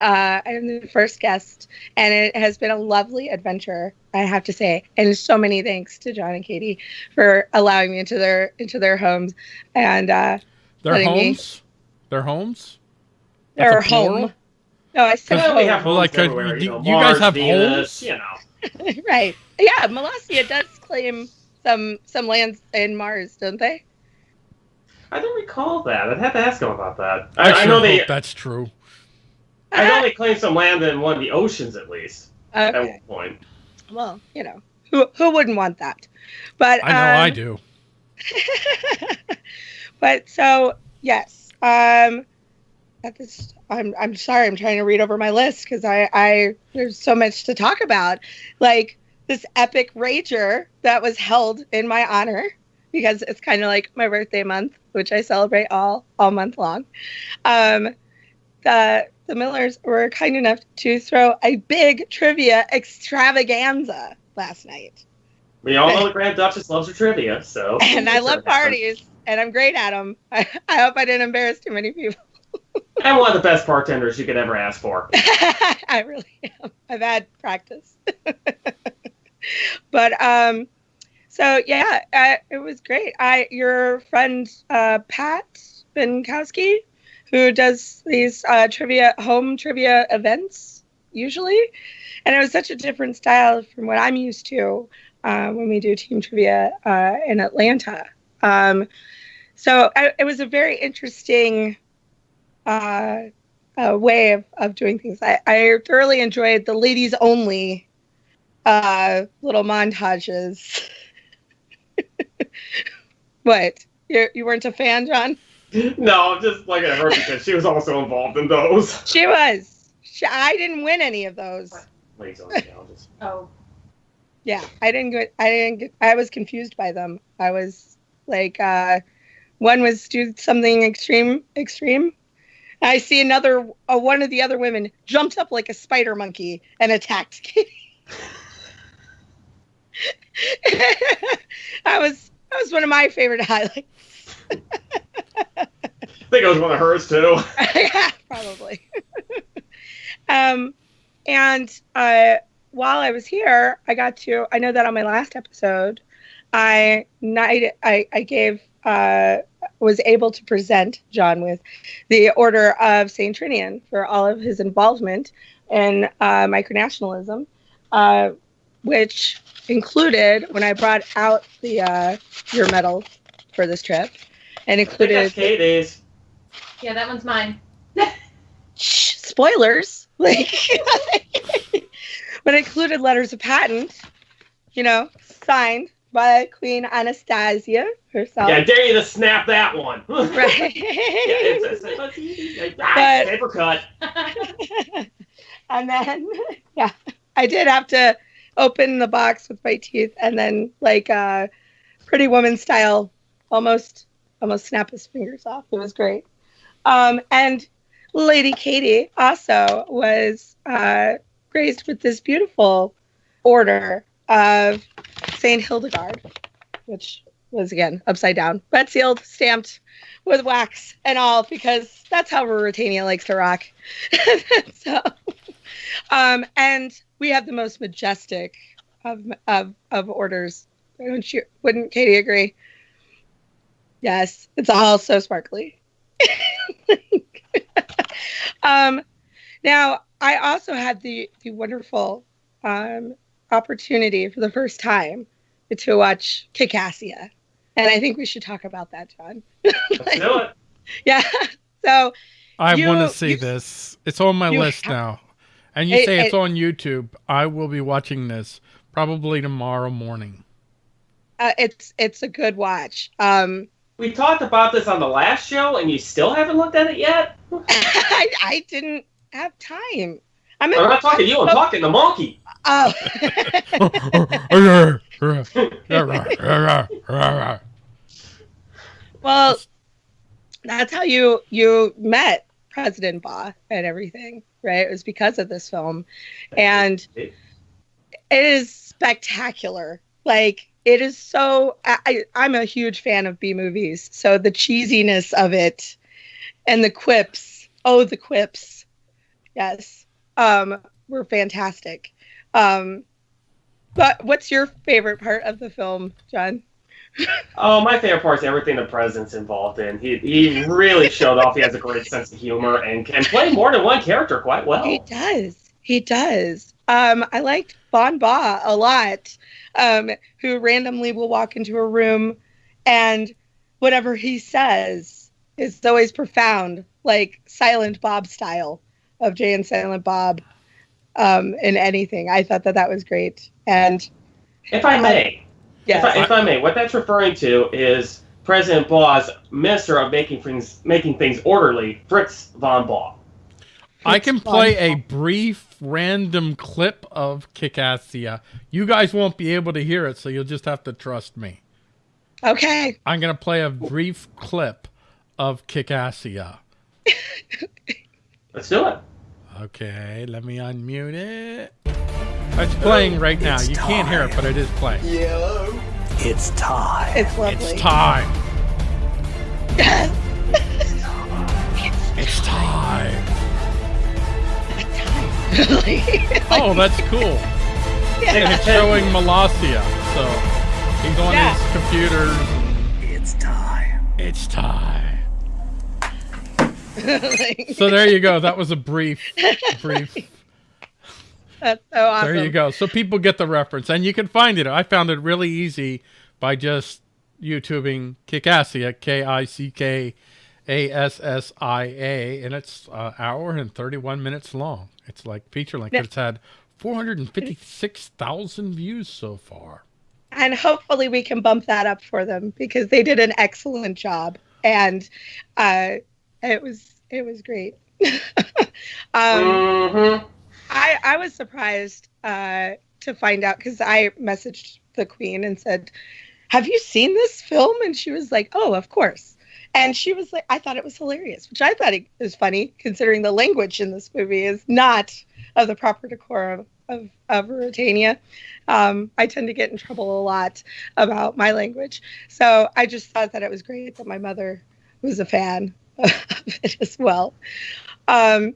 Uh, I'm the first guest, and it has been a lovely adventure. I have to say, and so many thanks to John and Katie for allowing me into their into their homes and uh, Their letting me- homes? Their homes? their That's a home. No, I said Well, we home. have Well, homes like, uh, you- you, know, you guys have Venus, homes? You know. right. Yeah, Molossia does claim some some lands in Mars, don't they? I don't recall that. I'd have to ask them about that. I, I, I sure know they. that's true. I know they claim some land in one of the oceans at least at Okay. one point. Well, you know, who who wouldn't want that? But I know I um, do. but so yes, um, at this, I'm I'm sorry, I'm trying to read over my list because I I there's so much to talk about, like this epic rager that was held in my honor because it's kind of like my birthday month, which I celebrate all all month long. Um, the the Millers were kind enough to throw a big trivia extravaganza last night. We all know the Grand Duchess loves her trivia, so. and I love parties, and I'm great at them. I, I hope I didn't embarrass too many people. I'm one of the best bartenders you could ever ask for. I really am. I've had practice, but um, so yeah, uh, it was great. I your friend uh, Pat Binkowski, who does these uh, trivia home trivia events usually, and it was such a different style from what I'm used to uh, when we do team trivia uh, in Atlanta. Um, so I, it was a very interesting uh, uh, way of, of doing things. I, I thoroughly enjoyed the ladies only uh, little montages. what? You, you weren't a fan, John? No, I'm just looking at her because she was also involved in those. She was. She, I didn't win any of those. Ladies only challenges. Oh, Yeah, I didn't get. I didn't get. I was confused by them. I was like, uh, one was do something extreme, extreme. I see another. Uh, one of the other women jumped up like a spider monkey and attacked Katie. that was that was one of my favorite highlights. I think it was one of hers too. probably. um, and uh, while I was here, I got to. I know that on my last episode, I I I gave uh was able to present John with the Order of Saint Trinian for all of his involvement in uh, micronationalism, uh, which included when I brought out the uh, your medal for this trip, and I think included that's Katie's. yeah, that one's mine. Shh, spoilers. Like, but it included letters of patent, you know, signed by Queen Anastasia herself. Yeah, I dare you to snap that one. Right. Yeah, it's, it's, it's, ah, But- paper cut. and then, yeah, I did have to open the box with my teeth and then, like, uh, Pretty Woman style, almost, almost snap his fingers off. It was great. Um, and Lady Katie also was uh, graced with this beautiful order of Saint Hildegard, which was again upside down, but sealed, stamped with wax and all, because that's how Ruritania likes to rock. so, um, and we have the most majestic of of of orders. Wouldn't you? Wouldn't Katie agree? Yes, it's all so sparkly. um, now I also had the the wonderful um, opportunity for the first time to watch Kickassia, and I think we should talk about that, John. Let's do it. Yeah. So I want to see you- this. It's on my list have- now. And you It- say it's it- on YouTube. I will be watching this probably tomorrow morning. uh, it's it's a good watch. Um, We talked about this on the last show, and you still haven't looked at it yet. I, I didn't have time. I'm, I'm not talking to you. I'm talking to Monkey. Oh. well, that's how you you met President Baugh and everything, right? It was because of this film, and it is spectacular. Like it is so. I, I'm a huge fan of B movies, so the cheesiness of it and the quips. Oh, the quips. yes, um, were fantastic. Um, but what's your favorite part of the film, John? Oh, my favorite part is everything the president's involved in. He he really showed off. He has a great sense of humor and can play more than one character quite well. He does. He does. Um, I liked Von Baugh a lot, um, who randomly will walk into a room and whatever he says is always profound, like Silent Bob style of Jay and Silent Bob um, in anything. I thought that that was great. And if I may, yes. if, I, if I may, what that's referring to is President Baugh's minister of making things making things orderly, Fritz von Baugh. I can play a brief random clip of Kickassia. You guys won't be able to hear it, so you'll just have to trust me. Okay. I'm going to play a brief clip of Kickassia. Let's do it. Okay, let me unmute it. It's playing right now. It's you can't hear it, but it is playing. Yellow. It's time. It's lovely. It's time. It's time. Oh, that's cool. And it's showing Molossia. So he's on Yeah. his computer. It's time. It's time. Like, So there you go. That was a brief, brief. that's so awesome. There you go. So people get the reference, and you can find it. I found it really easy by just YouTubing Kickassia, K I C K A S S I A, and it's an hour and 31 minutes long. It's like feature length. Yeah. It's had 456,000 views so far. and hopefully we can bump that up for them because they did an excellent job and uh, it was it was great um, hmm I, I was surprised uh, to find out because I messaged the queen and said, Have you seen this film? And she was like, Oh, of course. And she was like, I thought it was hilarious, which I thought it was funny considering the language in this movie is not of the proper decorum of, of Ruritania. Um, I tend to get in trouble a lot about my language. So I just thought that it was great that my mother was a fan of it as well. Um,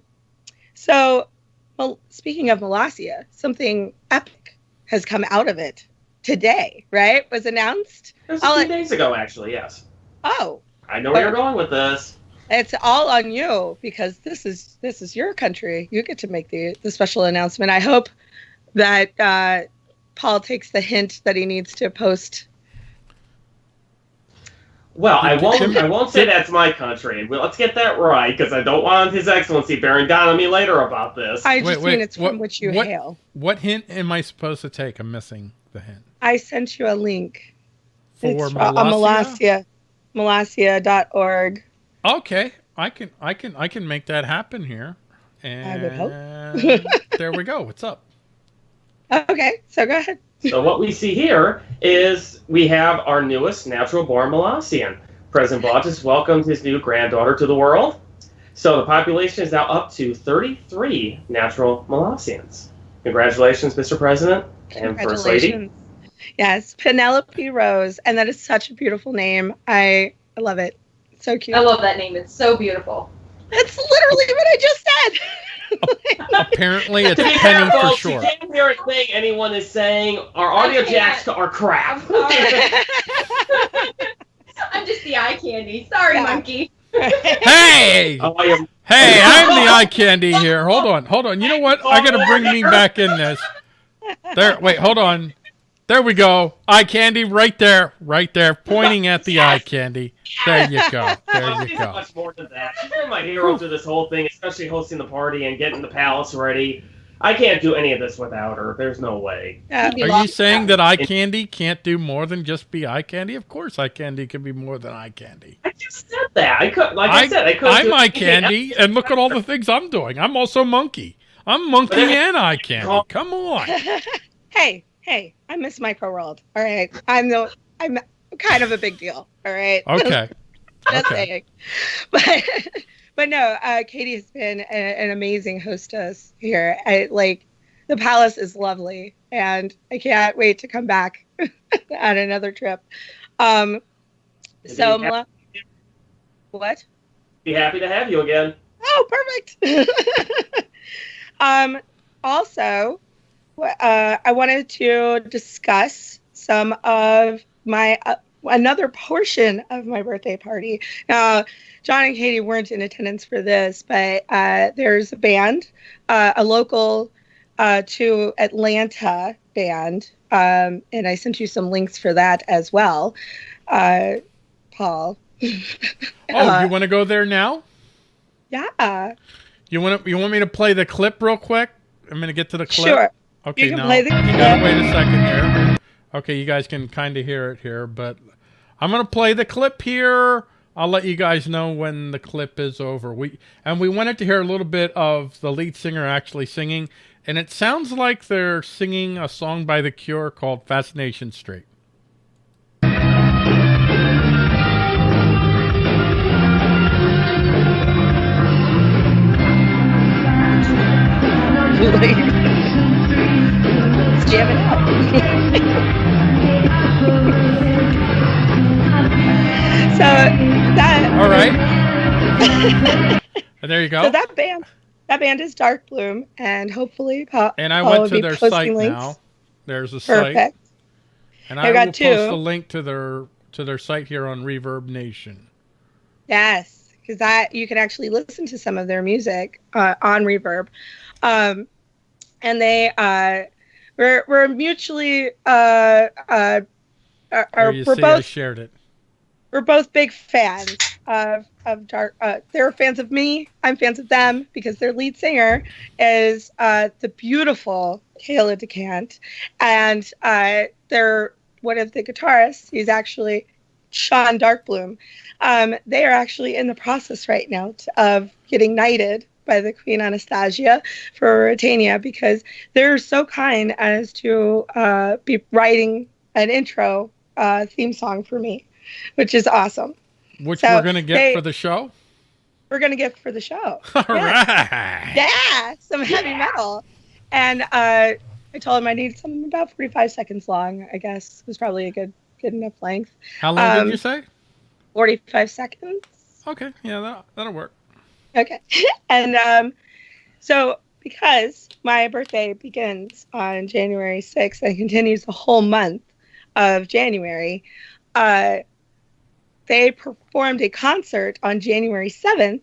so well, speaking of Molossia, something epic has come out of it today, right? Was announced. It was a few let- days ago, actually. Yes, Oh, I know where you're going with this. it's all on you because this is this is your country. You get to make the the special announcement. I hope that uh, Paul takes the hint that he needs to post. Well, I won't. I won't say that's my country. Well, let's get that right, because I don't want His Excellency bearing down on me later about this. I just wait, mean it's what- from which you what- hail. What hint am I supposed to take? I'm missing the hint. I sent you a link. For it's from- uh, Molossia? Molossia. Molossia.org. Okay, I can, I can, I can make that happen here. And I would hope. there we go. What's up? Okay, so go ahead. So what we see here is we have our newest natural-born Molossian. President Baugh just welcomed his new granddaughter to the world. So the population is now up to 33 natural Molossians. Congratulations, Mr. President and First Lady. Congratulations. Yes, Penelope Rose, and that is such a beautiful name. I, I love it. So cute. I love that name. It's so beautiful. That's literally what I just said. Apparently, it's To be Penny fair, for folks, sure. you can't hear a thing anyone is saying. Our audio jacks are crap. I'm. I'm just the eye candy. Sorry, Yeah. monkey. Hey, Oh, hey, I'm the eye candy here. Hold on, hold on. You know what? I gotta oh, bring me back in this. There. Wait, hold on. There we go. Eye candy, right there, right there, pointing at the eye candy. There you go. There you she's go. much more than that. She's been my hero through this whole thing, especially hosting the party and getting the palace ready. I can't do any of this without her. There's no way. Yeah. You'd be Are you saying that eye candy can't do more than just be eye candy? Of course, eye candy can be more than eye candy. I just said that. I could, like I, said, I could. I'm eye candy, and look at all the things I'm doing. I'm also monkey. I'm monkey and eye candy. Come on. hey, hey, I miss Micro World. All right, I'm the I'm kind of a big deal. All right. Okay. Just Okay. saying. But but no, uh, Katie has been a, an amazing hostess here. I, like the palace is lovely, and I can't wait to come back on another trip. Um, so Be happy- what? Be happy to have you again. Oh, perfect. Um, also, uh, I wanted to discuss some of my uh, another portion of my birthday party. Now, John and Katie weren't in attendance for this, but uh, there's a band, uh, a local uh, to Atlanta band, um, and I sent you some links for that as well, uh, Paul. Oh, you want to go there now? yeah, You want to, you want me to play the clip real quick? I'm gonna get to the clip. sure. Okay, now you gotta wait a second here. Okay, you guys can kind of hear it here, but I'm gonna play the clip here. I'll let you guys know when the clip is over. We and we wanted to hear a little bit of the lead singer actually singing, and it sounds like they're singing a song by The Cure called "Fascination Street." Let's jam it out. so that All right, and there you go. so that band that band is Dark Bloom, and hopefully and I went to their site links. now. There's a site, Perfect. and I I, got will two. post a link to their to their site here on Reverb Nation. Yes, because that you can actually listen to some of their music uh, on Reverb, um, and they uh, we're we're mutually uh, uh, are, are we're see, I both shared it. we're both big fans of of Dark. Uh, they're fans of me. I'm fans of them because their lead singer is uh, the beautiful Kayla DeCant, and uh, they're one of the guitarists. He's actually Sean Darkbloom. Um, they are actually in the process right now t- of getting knighted by the Queen Anastasia for Ruritania because they're so kind as to uh, be writing an intro uh, theme song for me, which is awesome. Which So, we're gonna get they- for the show. We're gonna get for the show. All Yeah. right. Yeah, some heavy metal. And uh, I told him I needed something about 45 seconds long. I guess was probably a good good enough length. How long Um, did you say? 45 seconds. Okay, yeah, that, that'll work. Okay. and um, so because my birthday begins on January 6th and continues the whole month of January, uh, they performed a concert on January 7th,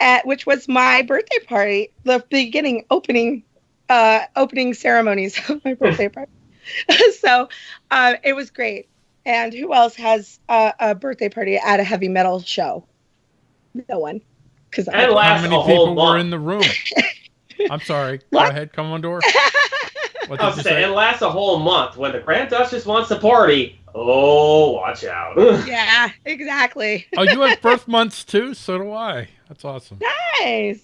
at which was my birthday party, the beginning opening uh, opening ceremonies of my birthday party. so uh, it was great. And who else has a, a birthday party at a heavy metal show? No one. Because And How lasts many a whole people were in the room? I'm sorry. Go What? ahead, Commodore. What I was you saying, say? it lasts a whole month. When the Grand Duchess wants to party, oh, watch out. yeah, exactly. Oh, you have birth months too? So do I. That's awesome. Nice.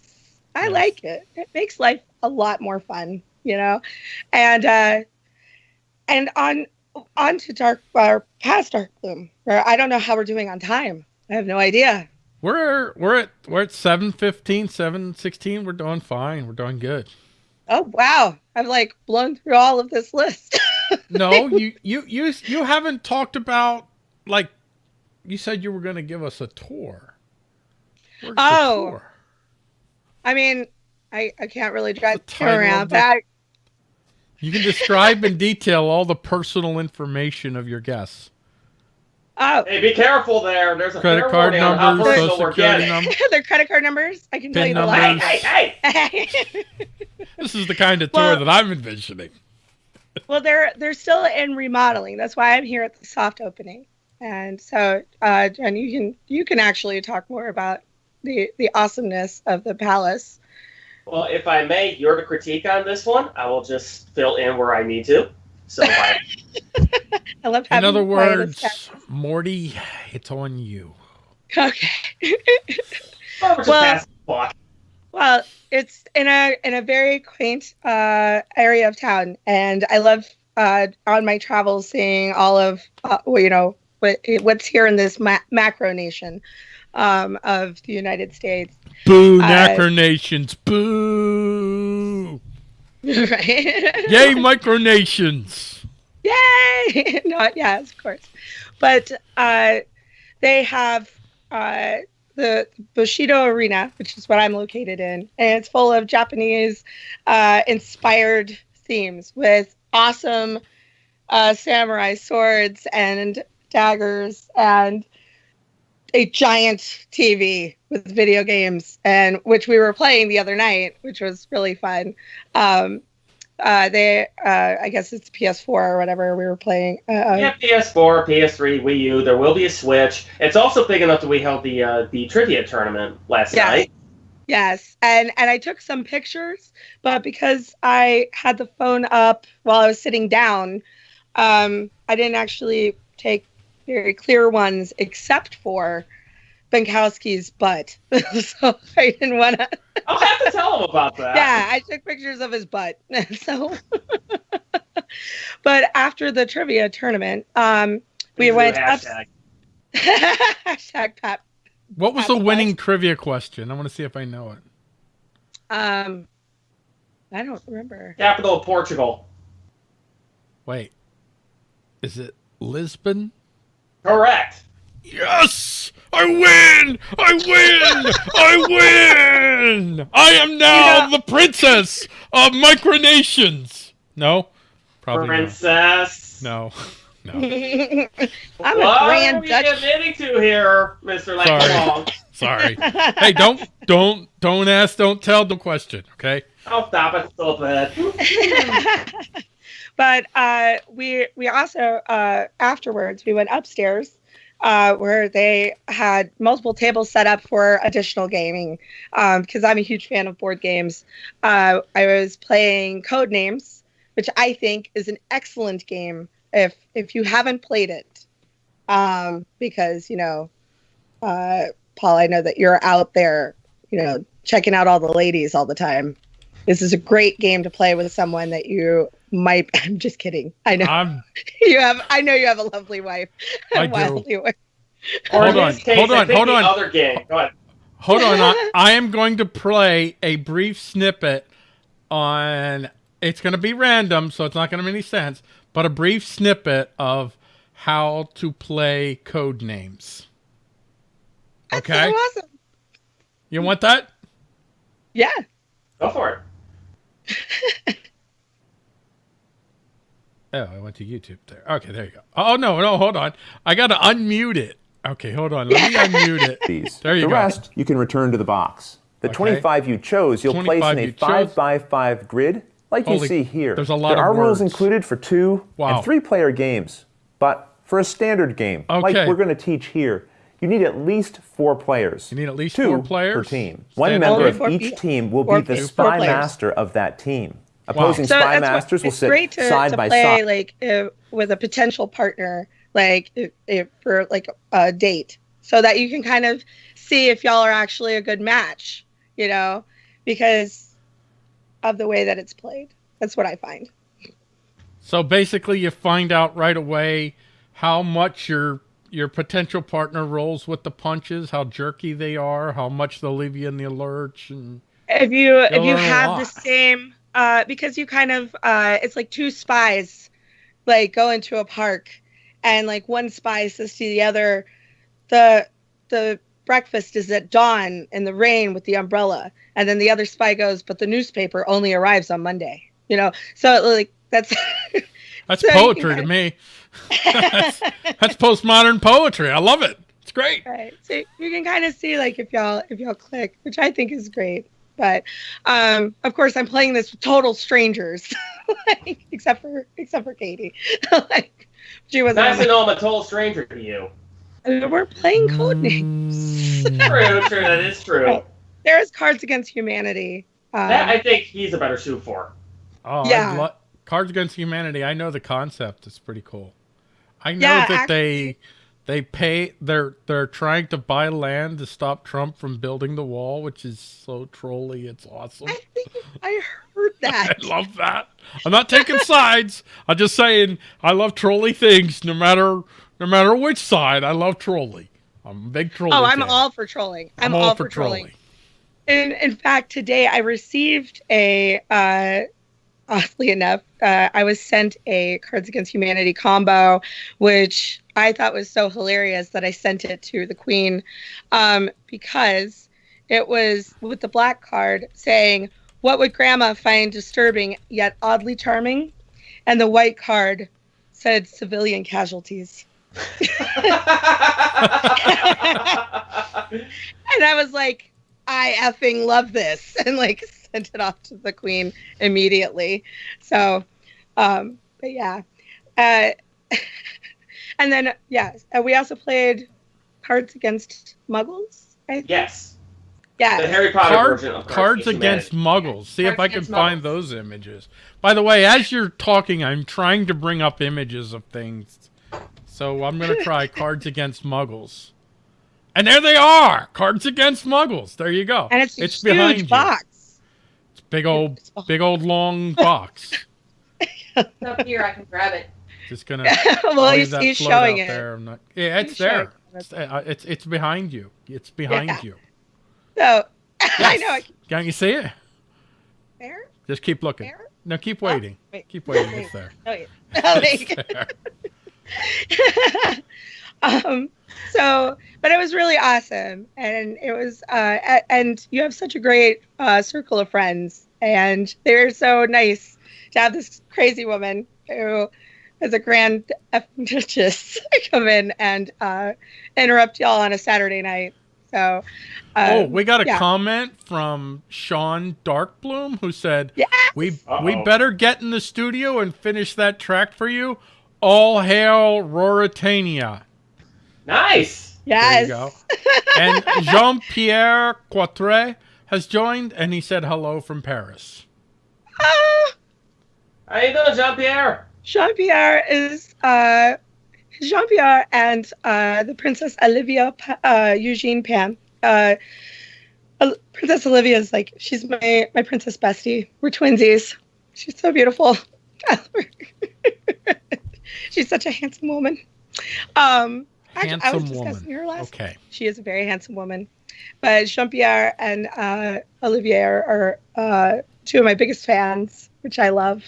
I Yes. like it. It makes life a lot more fun, you know. And uh and on on to dark or past dark bloom. Where I don't know how we're doing on time. I have no idea. We're we're at we're at 715, 716. We're doing fine. We're doing good. Oh wow. I've like blown through all of this list. No, you you you you haven't talked about like you said you were going to give us a tour. Where's Oh. tour? I mean, I, I can't really drive around the- that. You can describe in detail all the personal information of your guests. Oh, hey, be careful there. There's a Credit card warning on how numbers, personal social we're security getting. number. their credit card numbers. I can tell Pin you the numbers. Hey, hey, hey! This is the kind of tour Well- that I'm envisioning. Well, they're they're still in remodeling. That's why I'm here at the soft opening. And so, uh, Jen, you can you can actually talk more about the the awesomeness of the palace. Well, if I may, you're the critique on this one. I will just fill in where I need to. So, by, I love In other words, Morty, it's on you. Okay. well, Well- past the block. Well, it's in a in a very quaint uh, area of town, and I love uh, on my travels seeing all of uh, well, you know what what's here in this ma- macro nation um, of the United States. Boo, Uh, Macronations. Boo. right? Yay, micronations. Yay! Not yes, of course. But uh, they have uh, the Bushido Arena, which is what I'm located in, and it's full of Japanese uh, inspired themes with awesome uh, samurai swords and daggers and a giant TV with video games, and which we were playing the other night, which was really fun. Um, uh, they, uh, I guess it's PS4 or whatever we were playing. Uh, Yeah, PS4, PS3, Wii U. There will be a Switch. It's also big enough that we held the uh, the trivia tournament last Yes. night. Yes, and and I took some pictures, but because I had the phone up while I was sitting down, um, I didn't actually take very clear ones, except for Benkowski's butt. so I didn't want to. I'll have to tell him about that. Yeah, I took pictures of his butt. so, but after the trivia tournament, um, we Use the went up. hashtag. hashtag Pat. What was Have the a winning trivia question? I want to see if I know it. Um, I don't remember. Capital of Portugal. Wait, is it Lisbon? Correct. Yes! I win! I win! I win! I am now You know- the princess of micronations. No, probably Princess. not. No, no. I'm what a grand are we duchess. admitting to here, Mr. Langfong? Sorry. Hey, don't, don't, don't ask, don't tell, don't question. Okay. Oh, stop it, stop it. But uh, we we also uh, afterwards we went upstairs uh, where they had multiple tables set up for additional gaming because I'm a huge fan of board games. Uh, I was playing Code Names, which I think is an excellent game if if you haven't played it, um, because you know, uh, Paul, I know that you're out there, you know, checking out all the ladies all the time. This is a great game to play with someone that you might. I'm just kidding. I know I'm, you have. I know you have a lovely wife. I A do. wife. Hold on, case, hold I on, hold on. Other game. Go ahead. hold on. I, I am going to play a brief snippet on, it's going to be random, so it's not going to make any sense, but a brief snippet of how to play code names. That's Okay. so awesome. You want that? Yeah. Go for it. Oh, I went to YouTube there. Okay, there you go. Oh no, no, hold on. I gotta unmute it. Okay, hold on. Let me unmute it. these. There you the go. rest you can return to the box. The Okay. 25 you chose, you'll place in a you 5 chose. by 5 grid, like you see here. there's a lot there of are rules included for two Wow. and three player games, but for a standard game, like we're going to teach here, you need at least four players. You need at least two four players? per team. One member of each team will be the spy players. master of that team. Opposing So spy that's what- masters will sit great to, side to by play side. like uh, with a potential partner, like if, if for like a date, so that you can kind of see if y'all are actually a good match. You know, because of the way that it's played. That's what I find. So basically, you find out right away how much your your potential partner rolls with the punches, how jerky they are, how much they'll leave you in the lurch, and if you if you have the same uh because you kind of uh it's like two spies like go into a park and like one spy says to the other the the breakfast is at dawn in the rain with the umbrella and then the other spy goes but the newspaper only arrives on monday you know so like that's that's So poetry to me. that's, that's postmodern poetry. I love it. It's great. right so you can kind of see like if y'all if y'all click which i think is great but um of course i'm playing this with total strangers like, except for except for katie like she was Nice to know I'm a total stranger to you. we're playing code names Mm. True, true. That is true. there is cards against humanity um, That I think he's a better suit for. Oh, Yeah. Lo- Cards Against Humanity. I know the concept. It's pretty cool. I know Yeah, that they they pay. They're they're trying to buy land to stop Trump from building the wall, which is so trolly. It's awesome. i think i heard that I love that. I'm not taking sides. I'm just saying I love trolly things, no matter no matter which side. I love trolly. I'm a big trolly. oh i'm fan. all for trolling i'm, all, all, for trolling. trolling in, in fact today i received a uh oddly enough uh, i was sent a cards against humanity combo which I thought was so hilarious that I sent it to the Queen um, because it was with the black card saying, What would Grandma find disturbing yet oddly charming? And the white card said, Civilian casualties. and I was like, I effing love this, and like sent it off to the queen immediately. So, um, but yeah, uh, and then yeah, uh, we also played Cards Against Muggles. I think. yes. Yeah. The Harry Potter Card- version of cards Against against muggles. See if I can Against find Muggles. those images. By the way, as you're talking, I'm trying to bring up images of things. So I'm going to try Cards Against Muggles. And there they are! Cards Against Muggles. There you go. and it's a it's huge behind you. box. It's big old, big old long box. It's up here. I can grab it. Just gonna well, he's, he's showing it. there. I'm not, yeah, it's He's there. It's, uh, it's it's behind you. It's behind Yeah. you. So I know. I Yes. Can't you see it? there. Just keep looking. There? No, keep Oh, waiting. wait. Keep waiting. It's there. Oh, wait. Oh. It's there. um so but it was really awesome and it was uh and you have such a great uh circle of friends and they're so nice to have this crazy woman who is a grand effing duchess come in and uh interrupt y'all on a saturday night so um, oh, we got a yeah. comment from Sean Darkbloom who said, Yes! "We we Uh-oh. better get in the studio and finish that track for you." All hail Ruritania. Nice. yes There you go. And Jean Pierre Quatre has joined, and he said hello from Paris. Ah, How you doing, Jean Pierre? Jean Pierre is uh, Jean Pierre and uh, the Princess Olivia uh, Eugene Pan. Uh, Princess Olivia is like she's my my princess bestie. We're twinsies. She's so beautiful. I love her. she's such a handsome woman. Um, actually, I was Handsome discussing woman. her last. Okay. She is a very handsome woman. But Jean Pierre and uh, Olivier are, are uh, two of my biggest fans, which I love.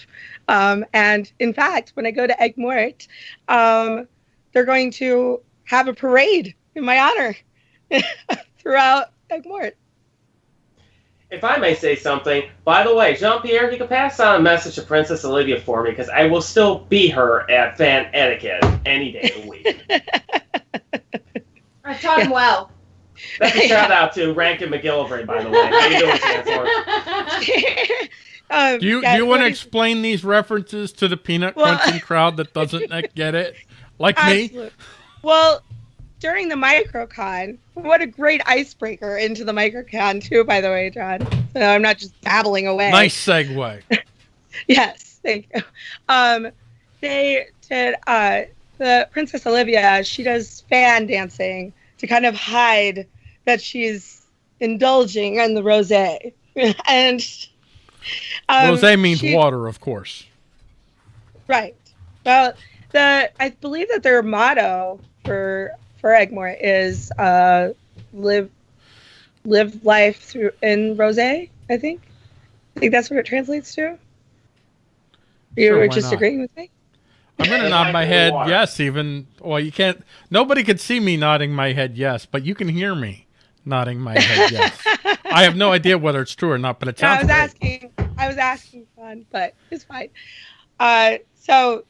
Um, and in fact, when I go to Egg Mort, um, they're going to have a parade in my honor throughout Egg Mort. If I may say something, by the way, Jean Pierre, you can pass on a message to Princess Olivia for me because I will still be her at Fan Etiquette any day of the week. I taught him well. That's a shout out to Rankin McGillivray, by the way. How you doing, Chancellor? um, Do you yeah, do you want to explain these references to the peanut Well- crunching crowd that doesn't get it, like me? Well, during the microcon, what a great icebreaker into the microcon too. By the way, John, so I'm not just babbling away. Nice segue. Yes, thank you. Um, they did uh, the Princess Olivia. She does fan dancing to kind of hide that she's indulging in the rosé, and um, Rosé means she- water, of course. Right. Well, the I believe that their motto for for Egmore is uh, live live life through in rosé. I think. I think that's what it translates to. You Sure, were just not? agreeing with me. I'm gonna Yeah, nod my head water. yes. Even well, you can't. Nobody could see me nodding my head yes, but you can hear me nodding my head yes. I have no idea whether it's true or not, but it No, I was great. asking. I was asking fun, but it's fine. Uh, so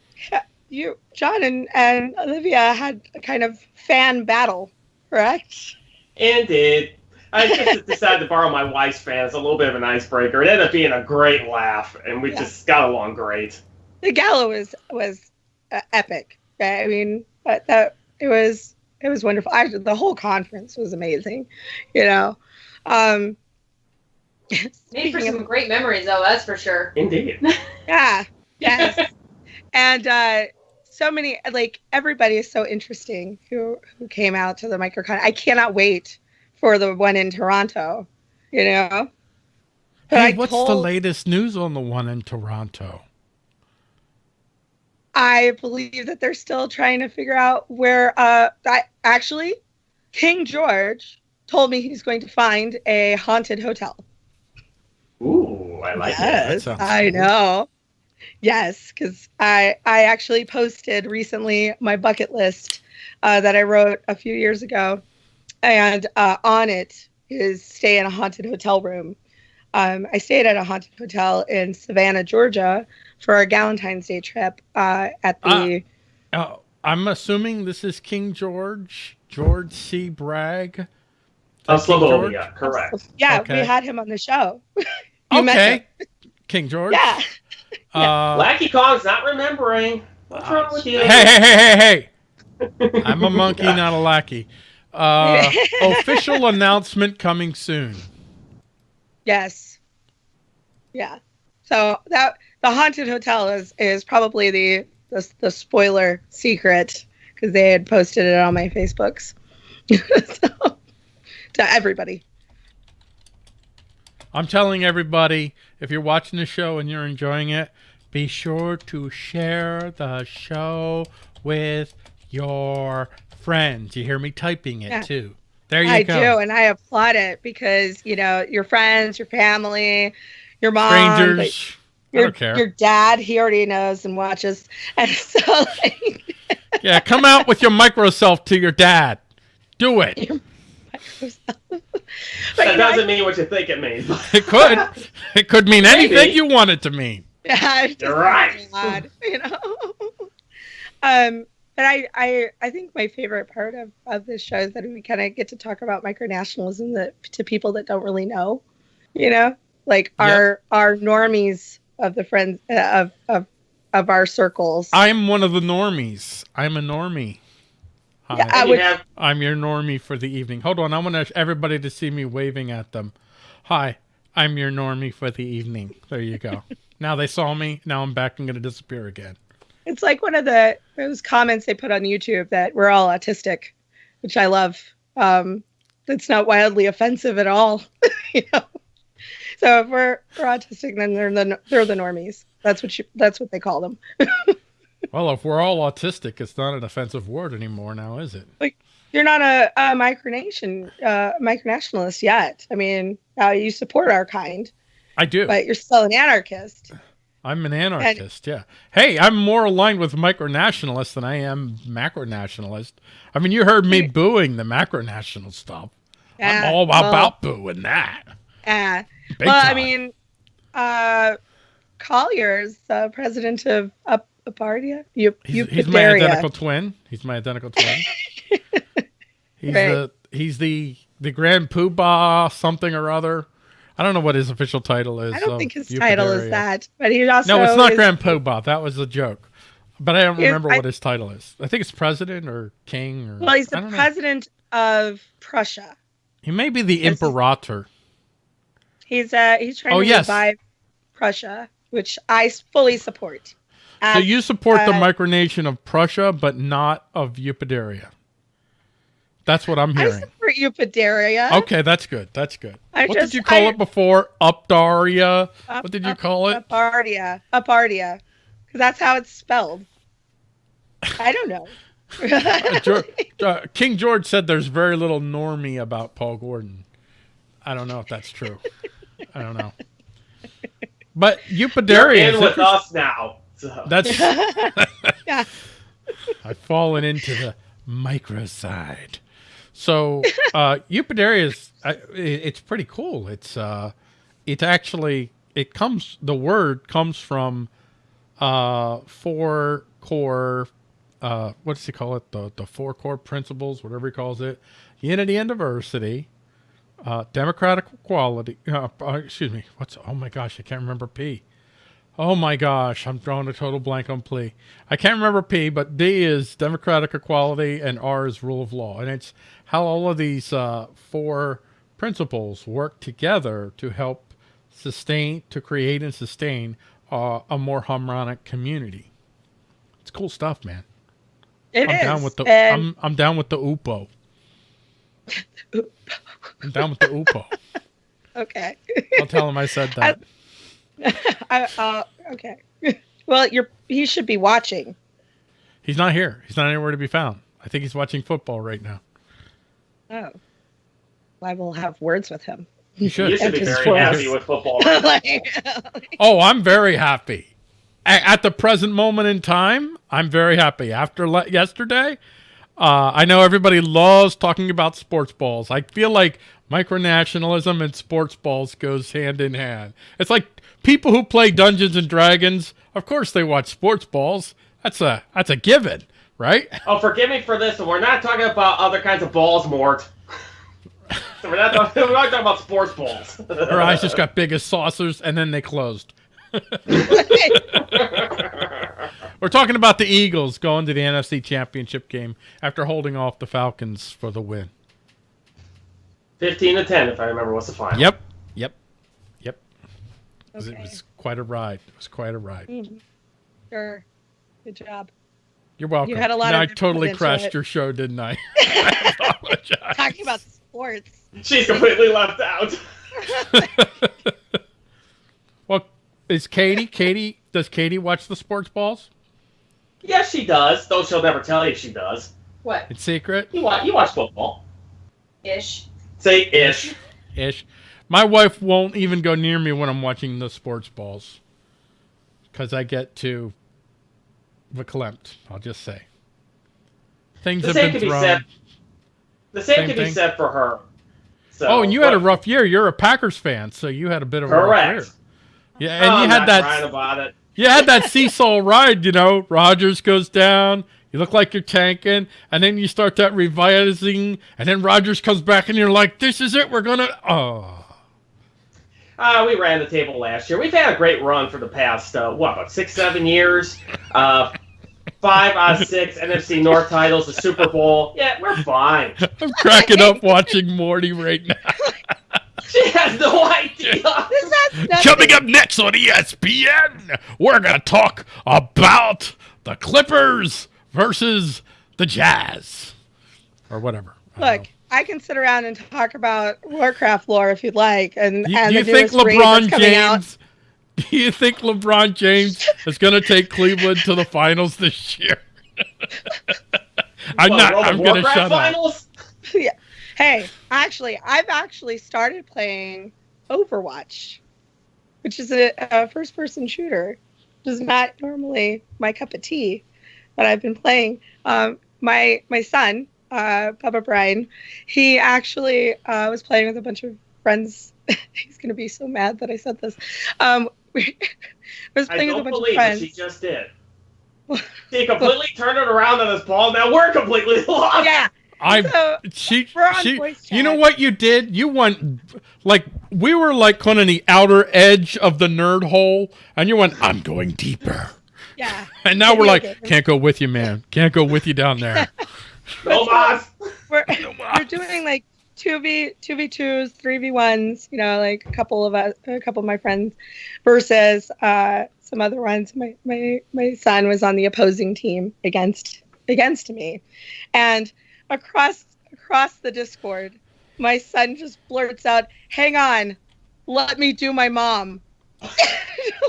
you, John, and, and Olivia had a kind of fan battle, correct? Indeed. I just decided to borrow my wife's fan as a little bit of an icebreaker. It ended up being a great laugh, and we Yeah. just got along great. the gala was was uh, epic. I mean, but that it was it was wonderful. I, the whole conference was amazing. You know, um, Made for speaking of- some great memories, though. That's for sure. Indeed. yeah, yes, and uh, so many like everybody is so interesting who who came out to the microcon. I cannot wait for the one in Toronto. You know. But Hey, I what's the latest news on the one in Toronto? I believe that they're still trying to figure out where. Uh, I, actually, King George told me he's going to find a haunted hotel. Ooh, I like That it. I cool. know. Yes, because I I actually posted recently my bucket list uh, that I wrote a few years ago, and uh, on it is stay in a haunted hotel room. Um, I stayed at a haunted hotel in Savannah, Georgia, for our Valentine's Day trip uh, at the. Uh, I'm assuming this is King George, George C. Bragg. Is that Of King George? Slavonia, correct. yeah, Okay. we had him on the show. You met Okay. King George. Yeah. Uh, Lackey Kong's not remembering. What's wrong with you? hey, hey, hey, hey, hey! I'm a monkey, not a lackey. Uh, official announcement coming soon. Yes. Yeah. So that the haunted hotel is is probably the the, the spoiler secret because they had posted it on my Facebooks. so, to everybody. I'm telling everybody, if you're watching the show and you're enjoying it, be sure to share the show with your friends. You hear me typing it Yeah. too. There you I go. I do, and I applaud it because you know your friends, your family, your mom, Strangers. Your your dad. He already knows and watches, and so like, Yeah, come out with your micro self to your dad. Do it. but That you know, doesn't mean what you think it means. It could. It could mean anything Maybe. you want it to mean. Yeah, You're right. odd, you know. um, but I, I, I think my favorite part of, of this show is that we kind of get to talk about micronationalism that to people that don't really know, you know, like Yep. our our normies of the friends uh, of of of our circles. I'm one of the normies. I'm a normie. Hi. Yeah, I would... Have... I'm your normie for the evening. Hold on, I want everybody to see me waving at them. Hi, I'm your normie for the evening. There you go. now they saw me. Now I'm back and going to disappear again. It's like one of the those comments they put on YouTube that we're all autistic, which I love. Um, that's not wildly offensive at all, you know. So if we're, we're autistic, then they're the they're the normies. That's what you that's what they call them. Well, if we're all autistic, it's not an offensive word anymore now, is it? Like You're not a, a micronation uh, micronationalist yet. I mean, uh, you support our kind, I do. but you're still an anarchist. I'm an anarchist, yeah. Hey, I'm more aligned with micronationalists than I am macronationalist. I mean, you heard me booing the macronational stuff. Yeah, I'm all well, about booing that. yeah. Big well, I mean, uh, Collier's uh, president of Up Apartia. You, He's, he's my identical twin. He's my identical twin. he's Right. the he's the the grand poobah something or other. I don't know what his official title is. I don't think his title is that, but he also No, it's not is- grand poobah. That was a joke. But I don't remember I- what his title is. I think it's president or king or. Well, he's the don't know. president of Prussia. He may be the he's- imperator. He's uh he's trying Oh, to yes. revive Prussia, which I fully support. So you support the uh, micronation of Prussia, but not of Eupaderia. That's what I'm hearing. I support Eupaderia. Okay, that's good. That's good. I what just- did you call I- it before? Updaria? Up- what did you up- call it? Upardia. Upardia. Because that's how it's spelled. I don't know. Uh, Geor- uh, King George said there's very little normie about Paul Gordon. I don't know if that's true. I don't know. But you're in is with interesting. us now. So. That's yeah. I've fallen into the micro side. So uh Eupaderia is I, it- it's pretty cool. It's uh it actually it comes the word comes from uh four core uh what does he call it? The the four core principles, whatever he calls it. Unity and diversity, uh democratic equality uh, uh, excuse me, what's oh my gosh, I can't remember P. Oh my gosh, I'm drawing a total blank on P. I can't remember P, but D is democratic equality and R is rule of law. And it's how all of these uh, four principles work together to help sustain, to create and sustain uh, a more harmonic community. It's cool stuff, man. It I'm is. down with the and I'm I'm down with the UPO. I'm down with the UPO. okay. I'll tell him I said that. I, uh, okay. Well, you're he should be watching. He's not here. He's not anywhere to be found. I think he's watching football right now. Oh. I will have words with him. He should. You should be very for happy with football. Like- Oh, I'm very happy. at the present moment in time, I'm very happy. After le- yesterday, uh, I know everybody loves talking about sports balls. I feel like micronationalism and sports balls goes hand in hand. It's like people who play Dungeons and Dragons. Of course, they watch sports balls. That's a that's a given, right? Oh, forgive me for this, we're not talking about other kinds of balls, Mort. so we're not, talking, we're not talking about sports balls. Her eyes just got big as saucers, and then they closed. We're talking about the Eagles going to the NFC Championship game after holding off the Falcons for the win. 15 to 10, if I remember what's the final. Yep, yep, yep. It was- It was quite a ride. It was quite a ride. Mhm. Sure. Good job. You're welcome. You had a lot No, of I totally crashed it. your show, didn't I? I apologize. Talking about sports. She's completely left out. Well, is Katie? Katie does Katie watch the sports balls yes, she does, though she'll never tell you she does. What? in secret? You watch, you watch football. Ish. Say ish. Ish. My wife won't even go near me when I'm watching the sports balls because I get too verklempt. I'll just say things The have same been can be thrown. said. The same, Same can thing? be said for her. So, oh, and you had a rough year. You're a Packers fan, so you had a bit of a rough Correct. year. Yeah, and I'm you had that. about it. You had that seesaw ride, you know. Rodgers goes down. You look like you're tanking, and then you start that revising, and then Rodgers comes back, and you're like, "This is it. We're gonna." Oh, Uh, we ran the table last year. We've had a great run for the past, uh, what, about six, seven years? Uh, five out of six NFC North titles, the Super Bowl. Yeah, we're fine. I'm cracking up watching Morty right now. She has no idea. This has nothing. Coming up next on ESPN, we're gonna talk about the Clippers versus the Jazz, or whatever. I Look, I can sit around and talk about Warcraft lore if you'd like, and know. do, and you the think newest raid that's LeBron coming out. James? Do you think LeBron James is gonna take Cleveland to the finals this year? I'm What, not. World I'm gonna Warcraft shut up. finals? Hey, actually, I've actually started playing Overwatch, which is a, a first-person shooter. Which is not normally my cup of tea, but I've been playing. Um, my my son, uh, Bubba Brian, he actually uh, was playing with a bunch of friends. He's gonna be so mad that I said this. Um, we was playing with a bunch of friends. she just did. he completely turned it around on this ball. Now we're completely lost. Yeah. I So she We're on she you know what you did you went like we were like kind of the outer edge of the nerd hole and you went i'm going deeper yeah. and now we're Video like games. can't go with you man can't go with you down there No mas. we're we're doing like two v two v twos, three v ones. You know, like a couple of us, a couple of my friends, versus uh, some other ones. My my my son was on the opposing team against against me, and across across the Discord, my son just blurts out, "Hang on, let me do my mom."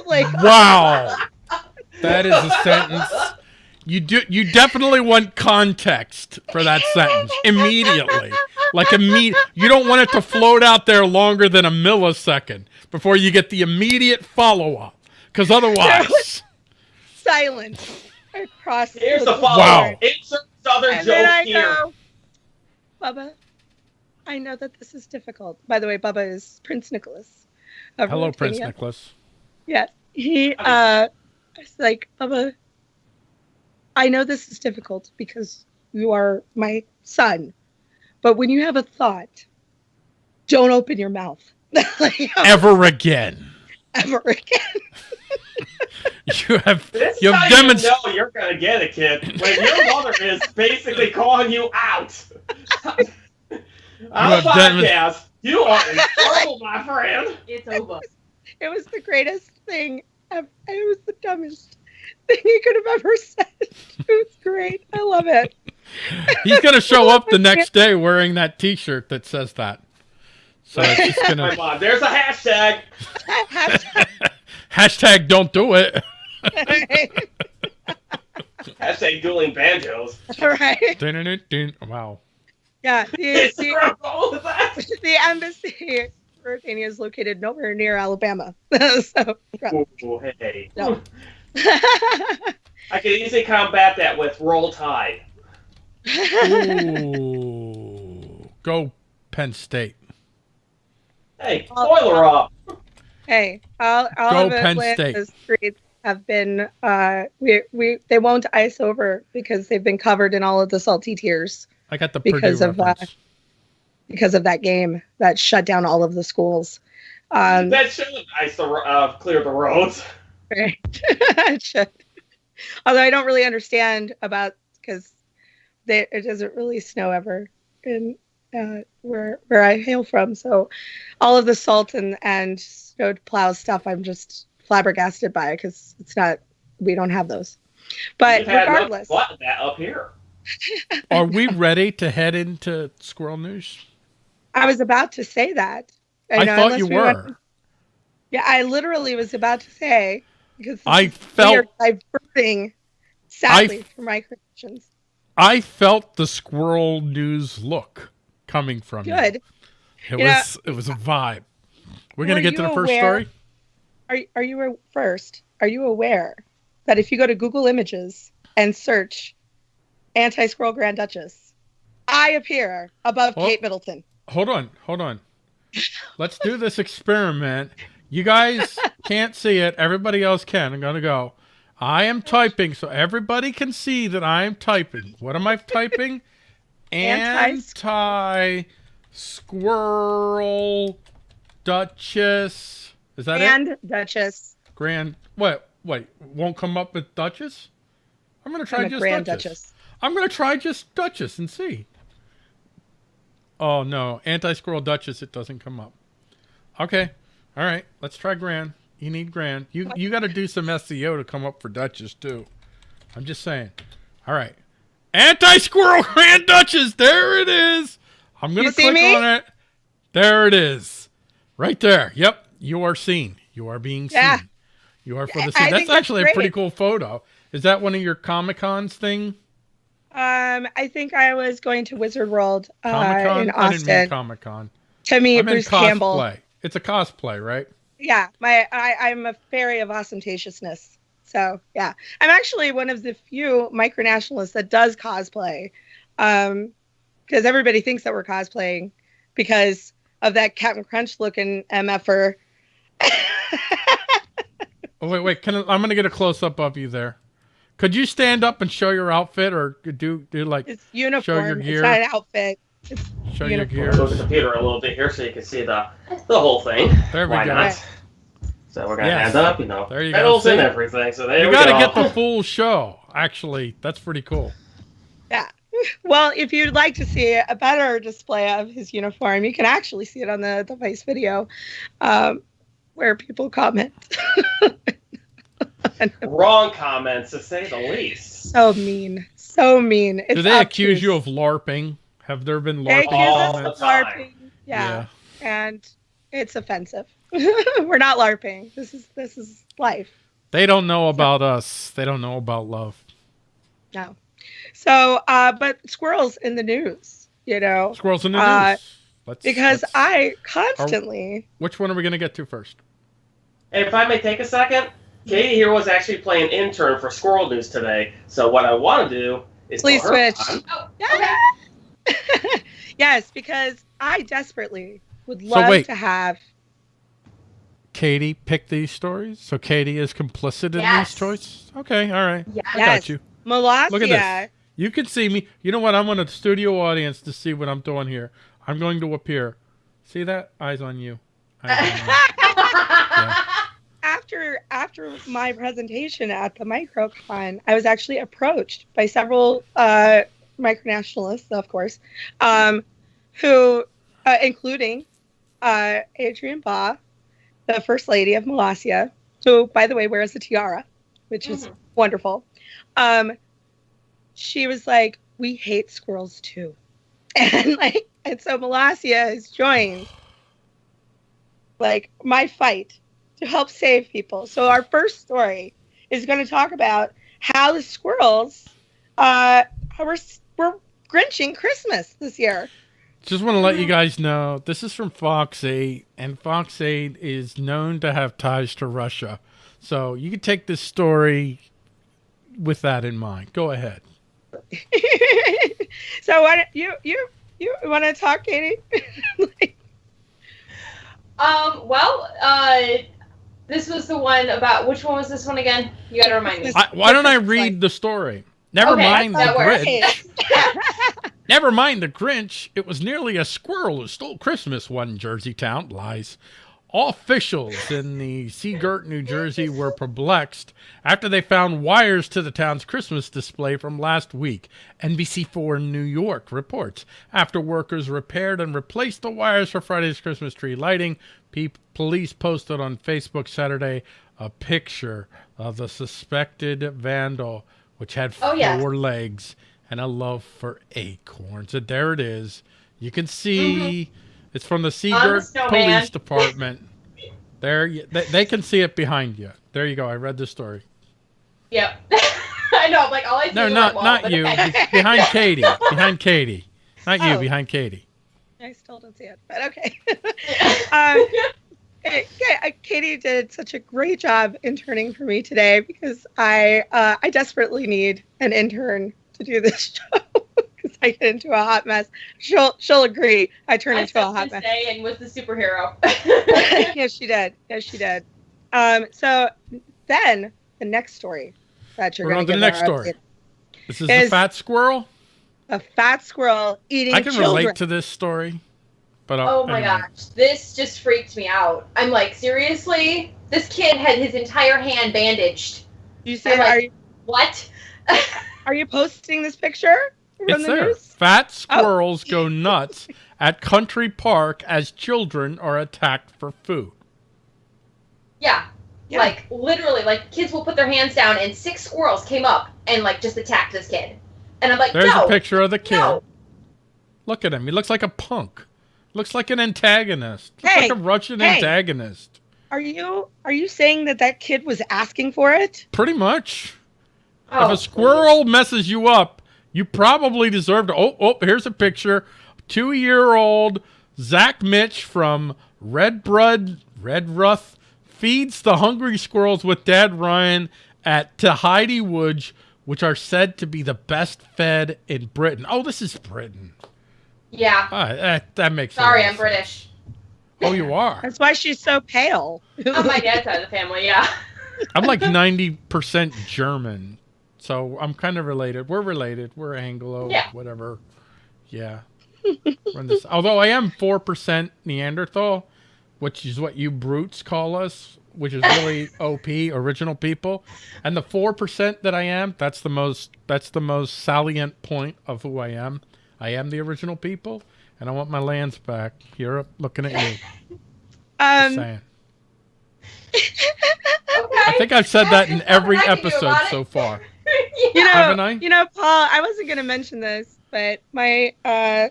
like wow that is a sentence you do you definitely want context for that sentence immediately like immediate you don't want it to float out there longer than a millisecond before you get the immediate follow-up because otherwise silence across. Here's the Discord. follow. Wow. Insert Southern And then joke I here. go, Bubba, I know that this is difficult. By the way, Bubba is Prince Nicholas. of hello prince Ruritania. nicholas Yes. He uh it's like, Bubba, I know this is difficult because you are my son. But when you have a thought, don't open your mouth. like, ever again ever again. you have This you have how you demonstrated know you're gonna get it, kid. When your mother is basically calling you out on a have demon- podcast, you are in trouble, my friend. It's over. It was the greatest thing. ever. It was the dumbest thing he could have ever said. It was great. I love it. He's gonna show up the next day wearing that T-shirt that says that. So it's just My gonna mom. There's a hashtag. Hashtag- hashtag don't do it. Hashtag dueling banjos. right? Dun-dun-dun-dun. Wow. Yeah. The, the, there a goal with that? the embassy Mauritania is located nowhere near Alabama. so Ooh, hey. No. I could easily combat that with Roll Tide. Ooh. Go Penn State. Hey, spoiler uh, up. Hey, all, all Go of Penn Atlanta's streets have been uh we we they won't ice over because they've been covered in all of the salty tears I got the Because Purdue of, uh, because of that game that shut down all of the schools. Um, that should have ice the, uh, clear the roads. Right. It should. Although I don't really understand about because it doesn't really snow ever in uh, where where I hail from. So all of the salt and and snow plow stuff, I'm just flabbergasted by because it's not we don't have those. But We've had enough regardless, what that up here. Are we ready to head into squirrel news? I was about to say that. I, know, thought you we were. went- yeah, I literally was about to say because I felt diverting sadly from my connections. I felt the squirrel news look coming from you. Good. It You know- was it was a vibe. We're gonna get to the first aware- story. Are are you first? Are you aware that if you go to Google Images and search anti-squirrel Grand Duchess, I appear above Oh. Kate Middleton. Hold on, hold on. Let's do this experiment. You guys can't see it. Everybody else can. I'm gonna go. I am typing so everybody can see that I am typing. What am I typing? Anti squirrel Duchess. Is that it? And Duchess. Grand. What? Wait. Won't come up with Duchess. I'm gonna try I'm just Grand Duchess. Duchess. I'm gonna try just Duchess and see. Oh no, anti-squirrel Duchess. It doesn't come up. Okay, all right. Let's try Grand. You need Grand. You you got to do some SEO to come up for Duchess too. I'm just saying. All right, anti-squirrel Grand Duchess. There it is. I'm gonna click me? on it. There it is. Right there. Yep. You are seen. You are being seen. Yeah. You are for the scene. That's that's actually a pretty cool photo. Is that one of your Comic Cons thing? Um, I think I was going to Wizard World uh, Comic Con? in Austin Comic Con. to me, I'm Bruce cosplay. Campbell. It's a cosplay, right? Yeah, my I, I'm a fairy of ostentatiousness. So yeah, I'm actually one of the few micronationalists that does cosplay, um, because everybody thinks that we're cosplaying because of that Captain Crunch looking mf'er. Oh wait, wait. Can I, I'm gonna get a close up of you there. Could you stand up and show your outfit, or do do like It's uniform. gear. It's not an outfit. show your uniform. I'll go to the computer a little bit here so you can see the the whole thing. There we Why go. not? So we're gonna Yes. hand up, you know, There you go. and everything. So there You we got to go. get the full show. Actually, that's pretty cool. Yeah. Well, if you'd like to see a better display of his uniform, you can actually see it on the the Vice video, um, where people comment. wrong comments to say the least. so mean, so mean. It's Do they accuse obtuse. you of LARPing? Have there been They LARPing accuse all us of comments? LARPing. Yeah, and it's offensive. We're not LARPing. This is this is life. They don't know about us. They don't know about love. No. So, uh, but squirrels in the news, you know, Squirrels in the Uh, news. Let's, because let's- I constantly. Which one are we gonna get to first? And if I may take a second, Katie here was actually playing intern for Squirrel News today. So what I want to do is Please switch. on. Oh, okay. yes, because I desperately would love wait. to have. Katie picked these stories, so Katie is complicit in Yes. these choices. Okay, all right, Yes. I got you. Molossia. Look at this. You can see me. You know what? I want a studio audience to see what I'm doing here. I'm going to appear. See that? Eyes on you. Eyes on you. After after my presentation at the MicroCon, I was actually approached by several uh, micronationalists, of course, um, who, uh, including uh, Adrian Baugh, the First Lady of Molossia, who, by the way, wears a tiara, which is Mhm. wonderful. Um, she was like, "We hate squirrels too," and like, and so Molossia has joined like my fight to help save people. So our first story is going to talk about how the squirrels uh, were were grinching Christmas this year. Just want to let you guys know this is from Fox 8, and Fox 8 is known to have ties to Russia. So you can take this story with that in mind. Go ahead. so what you you you want to talk, Katie? Um, well, uh, this was the one about which one was this one again? You gotta remind me. I, why don't I read the story? Never Okay, mind the. Grinch. Never mind the Grinch. It was nearly a squirrel who stole Christmas, one Jersey town lies. Officials in the Sea Girt, New Jersey were perplexed after they found wires to the town's Christmas display from last week. NBC4 New York reports. After workers repaired and replaced the wires for Friday's Christmas tree lighting, police posted on Facebook Saturday a picture of the suspected vandal, which had Oh, four yeah. legs and a love for acorns. And there it is. You can see mm-hmm. It's from the Sea Girt snowman. Police Department. there, you, they, they can see it behind you. There you go. I read the story. Yep. I know. I'm like all I see No, is not wall, not you. okay. Behind Katie. Behind Katie. Not you. Oh. Behind Katie. I still don't see it, but okay. um, yeah, uh, Katie did such a great job interning for me today because I uh, I desperately need an intern to do this show because I get into a hot mess. She'll she'll agree. I turn I into a hot mess. and was the superhero. yes, she did. Yes, she did. Um, so then the next story that you're We're going on to to the next story. This is the fat squirrel. A fat squirrel eating I can children. relate to this story. But I'll- oh my anyway. gosh, this just freaked me out. I'm like, seriously? This kid had his entire hand bandaged. You see, I'm like- are you What? are you posting this picture from It's the there. news? Fat Oh. squirrels go nuts at country park as children are attacked for food. yeah. Yeah. Like literally, like kids will put their hands down, and six squirrels came up and like just attacked this kid. And I'm like, There's no, a picture of the kid. no. Look at him. He looks like a punk. Looks like an antagonist. Looks Hey, like a Russian hey. antagonist. Are you are you saying that that kid was asking for it? Pretty much. Oh, if a squirrel messes you up, you probably deserve to. Oh, oh, here's a picture. Two year old Zach Mitch from Red Blood, Redruth feeds the hungry squirrels with Dad Ryan at Tehidy Woods, which are said to be the best fed in Britain. Oh, this is Britain. Yeah. Ah, that, that makes Sorry, sense. I'm British. Oh, you are. That's why she's so pale. On my dad's side of the family, yeah. I'm like 90% German. So I'm kind of related. We're related. We're Anglo, Yeah. whatever. Yeah. Although I am 4% Neanderthal, which is what you brutes call us, which is really OP, original people. And the 4% that I am, that's the most that's the most salient point of who I am. I am the original people, and I want my lands back. Europe, looking at you. Um, saying. Okay. I think I've said that in every Nothing I can do episode so far. You know, Haven't I? you know, Paul. I wasn't gonna mention this, but my uh,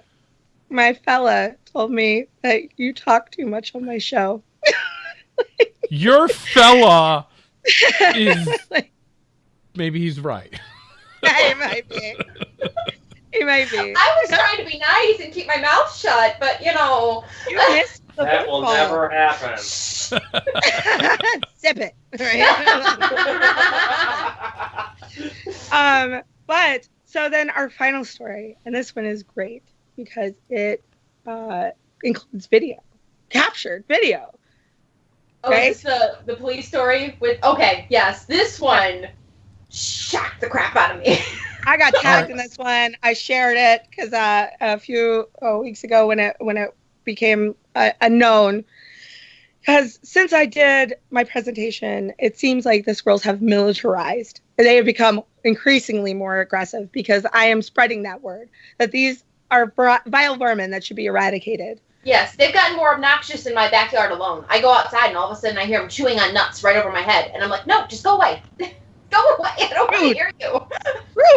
my fella told me that you talk too much on my show. Your fella is Like, maybe he's right. yeah, he might be. He might be. I was trying to be nice and keep my mouth shut, but you know. You missed the That will football. never happen. Sip it. Right? um, but so then our final story, and this one is great because it uh, includes video, captured video. Oh, Okay. is this the the police story with? Okay, yes, this one shocked the crap out of me. I got tagged in this one. I shared it because uh, a few uh, weeks ago when it when it became uh, a known. Because since I did my presentation, it seems like the squirrels have militarized. And they have become increasingly more aggressive because I am spreading that word that these are vile vermin that should be eradicated. yes, they've gotten more obnoxious in my backyard alone. I go outside and all of a sudden I hear them chewing on nuts right over my head, and I'm like, no, just go away, go away. I don't want to hear you.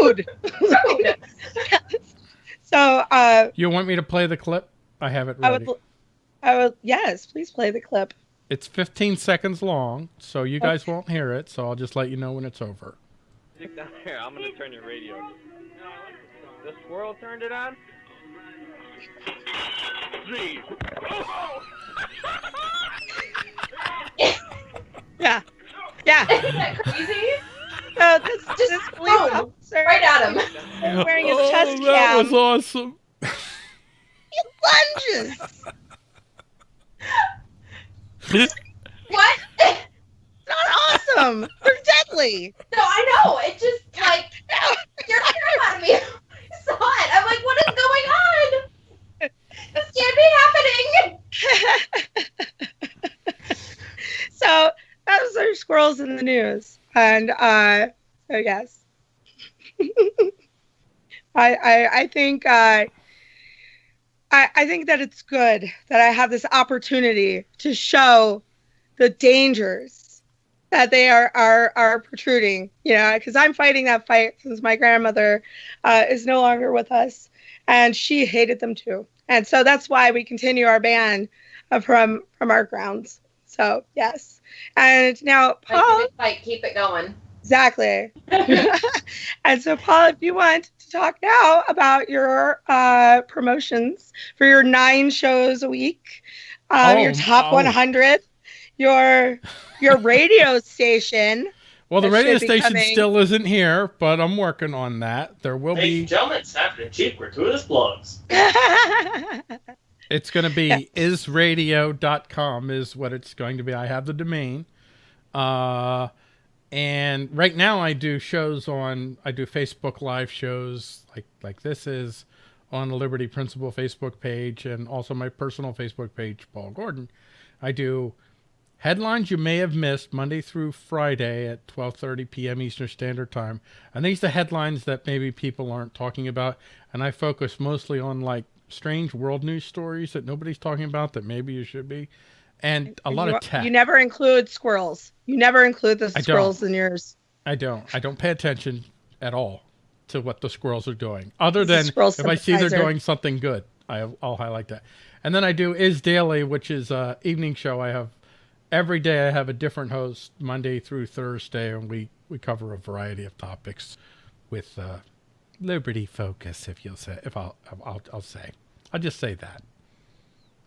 Rude. Rude. so uh, You want me to play the clip? I have it I ready. would, I would, yes, please play the clip. It's 15 seconds long, so you guys won't hear it. So I'll just let you know when it's over. Stick down here. I'm gonna turn your radio. The squirrel turned it on. Three. Yeah. Yeah. Isn't that crazy? So oh, this, Just this police boom, officer Right at him. is wearing his oh, chest that cam. was awesome. He lunges. What? Not awesome. They're deadly. No, I know. It just like you're terrified of me. I saw it. I'm like, what is going on? This can't be happening. so those our squirrels in the news, and uh, so yes, I, I I think uh, I I think that it's good that I have this opportunity to show the dangers that they are are are protruding. You know, because I'm fighting that fight since my grandmother uh, is no longer with us, and she hated them too, and so that's why we continue our ban from from our grounds. So yes, and now Paul, it keep it going. exactly. and so Paul, if you want to talk now about your uh, promotions for your nine shows a week, uh, Oh, your top oh. 100, your your radio station. Well, the radio station coming. still isn't here, but I'm working on that. There will Ladies be. and gentlemen, it's time for the cheap gratuitous plugs. It's going to be Yeah. isradio.com is what it's going to be. I have the domain. Uh, and right now I do shows on, I do Facebook live shows like, like this is on the Liberty Principle Facebook page and also my personal Facebook page, Paul Gordon. I do headlines you may have missed Monday through Friday at 12:30 p.m. Eastern Standard Time. And these are headlines that maybe people aren't talking about and I focus mostly on like strange world news stories that nobody's talking about that maybe you should be and a lot you, of tech. You never include squirrels. You never include the squirrels in yours. I don't. I don't pay attention at all to what the squirrels are doing, other a than if I see they're doing something good. I, I'll highlight that. And then I do is daily, which is a evening show. I have every day. I have a different host, Monday through Thursday, and we we cover a variety of topics with uh, liberty focus. If you'll say, if I'll I'll, I'll say, I'll just say that.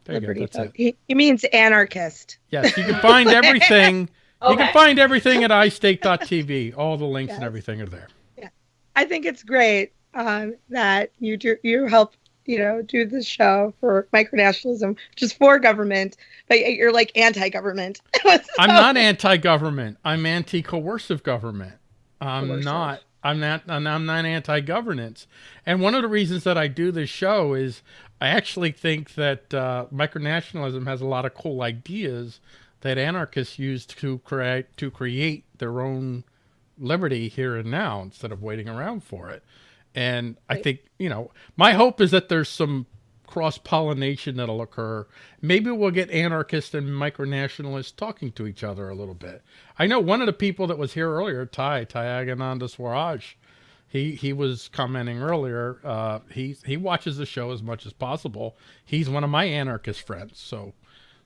There Liberty. you go. That's it. He, he means anarchist. Yes, you can find everything. You can find everything at iState.tv. All the links and everything are there. Yeah, I think it's great um, that you do you help you know do this show for micronationalism, which is for government, but you're like anti-government. I'm not anti-government. I'm anti-coercive government. I'm Coercive. not. I'm not. I'm not anti-governance. And one of the reasons that I do this show is I actually think that uh, micronationalism has a lot of cool ideas that anarchists use to create to create their own liberty here and now instead of waiting around for it. And I think you know my hope is that there's some cross pollination that'll occur. Maybe we'll get anarchists and micronationalists talking to each other a little bit. I know one of the people that was here earlier, Ty Tyagananda Swaraj, he he was commenting earlier. Uh, he he watches the show as much as possible. He's one of my anarchist friends, so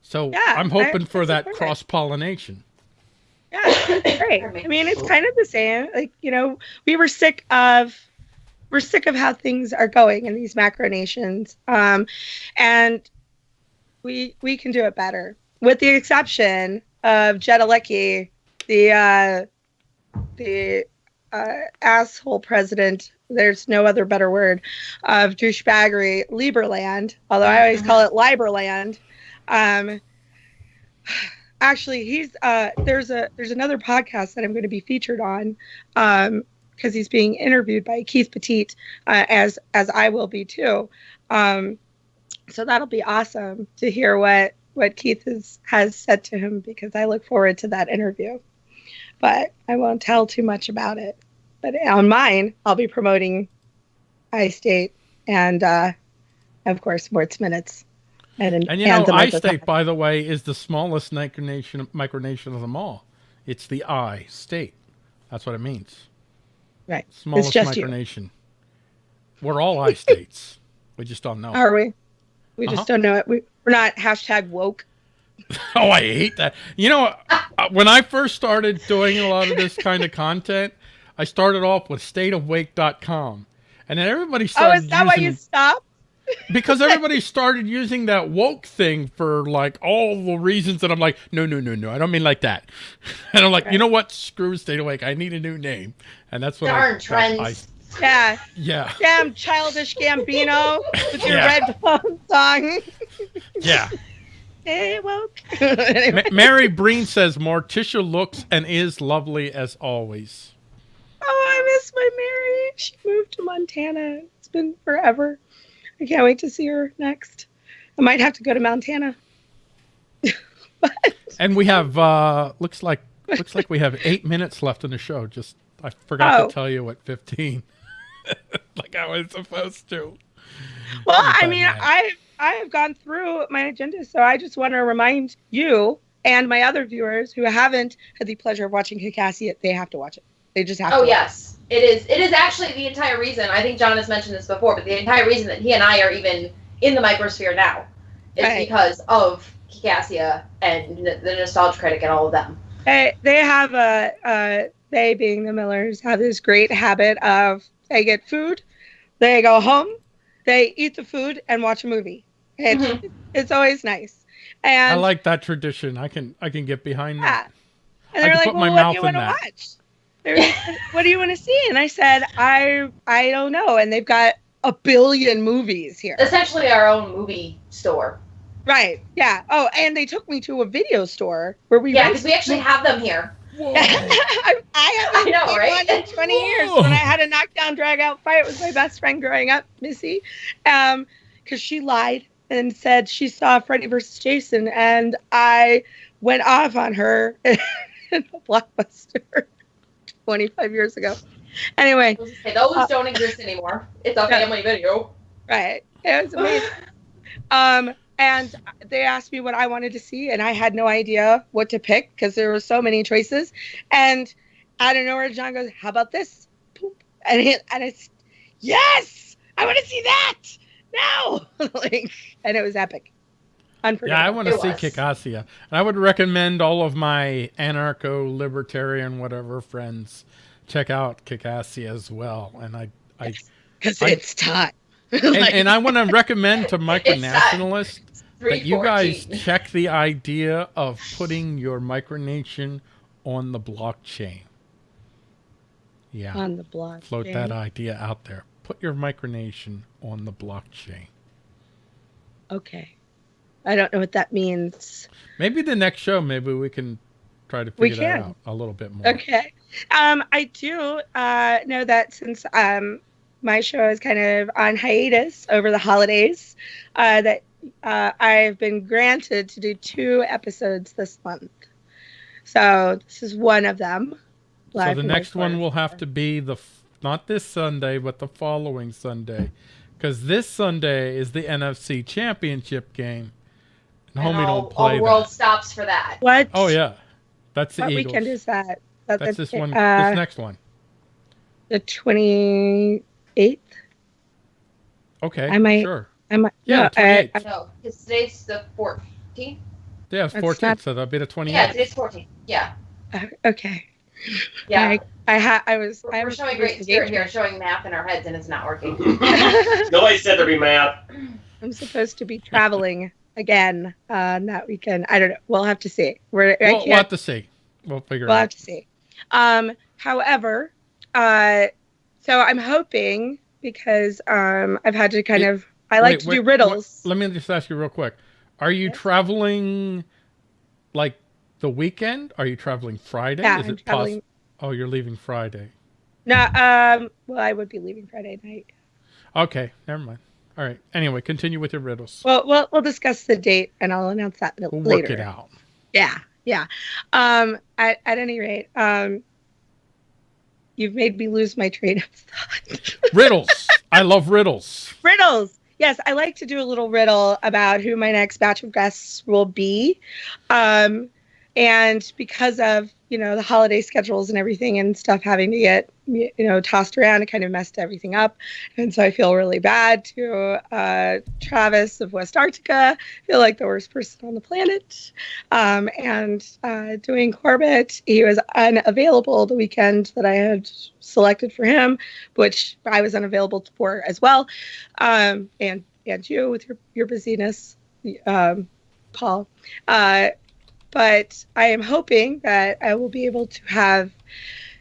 so Yeah, I'm I- hoping for that cross pollination. Yeah, great. I mean, it's kind of the same. Like you know, we were sick of we're sick of how things are going in these macro nations, um, and we we can do it better, with the exception of Jedlička, the uh, the uh, asshole president. There's no other better word of douchebaggery, Lieberland. Although I always call it Liberland. Um, actually he's uh there's a there's another podcast that i'm going to be featured on um because he's being interviewed by keith petit uh, as as i will be too um so that'll be awesome to hear what what keith has has said to him because i look forward to that interview but i won't tell too much about it but on mine i'll be promoting iState and uh of course mort's minutes and, And you know, the I-State, by the way, is the smallest micronation micronation of them all. It's the I state. That's what it means. right Smallest just you. micronation. We're all I states. we just don't know. Are we? We just Uh-huh. don't know it. We, we're not hashtag woke. Oh, I hate that. You know, uh, when I first started doing a lot of this kind of content, I started off with stateofwake.com. And then everybody started. Oh, is that why you stopped? because everybody started using that woke thing for like all the reasons that I'm like, no, no, no, no, I don't mean like that. And I'm like, you know what? Screw Stay Awake. I need a new name, and that's what Darn I, trends. I- Yeah. yeah, Damn childish Gambino with your Yeah. Redbone song. yeah. Hey, woke. Ma- anyway. Mary Breen says Morticia looks and is lovely as always. Oh, I miss my Mary. She moved to Montana. It's been forever. I can't wait to see her next. I might have to go to Montana. And we have uh looks like looks like we have eight minutes left in the show. Just I forgot Oh. to tell you at fifteen. like I was supposed to. Well, I mean, man. I have gone through my agenda, so I just want to remind you and my other viewers who haven't had the pleasure of watching yet, they have to watch it. They just have Oh to. yes, it is. It is actually the entire reason. I think John has mentioned this before, but the entire reason that he and I are even in the microsphere now is Right. because of Kickassia and the Nostalgia Critic and all of them. They, they have a, uh, they being the Millers, have this great habit of they get food, they go home, they eat the food, and watch a movie. It's, Mhm. it's always nice. And I like that tradition. I can I can get behind Yeah. that. And they're can like, put my well, what do you want to watch? They're like, what do you want to see? And I said, I I don't know. And they've got a billion movies here. Essentially, our own movie store. Right. Yeah. Oh, and they took me to a video store where we Yeah, because we actually have them here. I, I haven't I know, seen right? one in 20 years. When I had a knockdown, drag out fight with my best friend growing up, Missy, um, because she lied and said she saw Freddy versus Jason, and I went off on her in a blockbuster 25 years ago. Anyway, those Uh, don't exist anymore. It's a Yeah. family video. right? It was amazing. um, and they asked me what I wanted to see, and I had no idea what to pick because there were so many choices. And out of nowhere, John goes, "How about this?" Poop. And it, and it's yes, I want to see that now. like, and it was epic. Yeah, I want to see. And I would recommend all of my anarcho libertarian whatever friends check out Kickassia as well. And I I because it's time. and, Like, and I want to recommend to micronationalists that you guys check the idea of putting your micronation on the blockchain. Yeah, on the block. float that idea out there. Put your micronation on the blockchain. Okay. I don't know what that means. Maybe the next show, maybe we can try to We figure that can. out a little bit more. Okay. Um, I do uh, know that since um, my show is kind of on hiatus over the holidays, uh, that uh, I've been granted to do two episodes this month. So this is one of them. So the next one will have to be the not this Sunday, but the following Sunday, because this Sunday is the NFC Championship game, and, And homie all, don't play all the world that. stops for that. What? Oh yeah, that's the What Eagles. weekend is that? That- That's this one. Uh, this next one. the twenty eighth. Okay, I might- sure. I might. Yeah, no, I, 28th. No, because today's the 14th. Yeah, it's 14th, not- so that'll be the 28th. Yeah, today's 14th. Yeah. I, okay. Yeah. I, I ha- I was. We're, I we're was showing great spirit here, showing math in our heads, and it's not working. Nobody said there'd be math. I'm supposed to be traveling again uh, that weekend. I don't know. We'll have to see. We're, We'll, can't. we'll have to see. We'll figure it out. we'll it have to see. Um, however, uh, so I'm hoping because um, I've had to kind It- of. I like Wait, to wait, do riddles. wait, let me just ask you real quick. Are you Yes. traveling like the weekend? Are you traveling Friday? yeah, Is I'm it traveling. poss- Oh, you're leaving Friday. No, um, well, I would be leaving Friday night. Okay, never mind. All right. Anyway, continue with your riddles. Well, we'll we'll discuss the date, and I'll announce that We'll later. work it out. Yeah, yeah. Um, at, at any rate, um, you've made me lose my train of thought. Riddles. I love riddles. riddles. Yes, I like to do a little riddle about who my next batch of guests will be. Um, and because of, you know, the holiday schedules and everything and stuff having to get, you know, tossed around, it kind of messed everything up. And so I feel really bad to uh, Travis of Westarctica. I feel like the worst person on the planet. Um, and uh, doing Corbett, he was unavailable the weekend that I had selected for him, which I was unavailable for as well um, and and you with your your busyness, um, Paul. Uh, but I am hoping that I will be able to have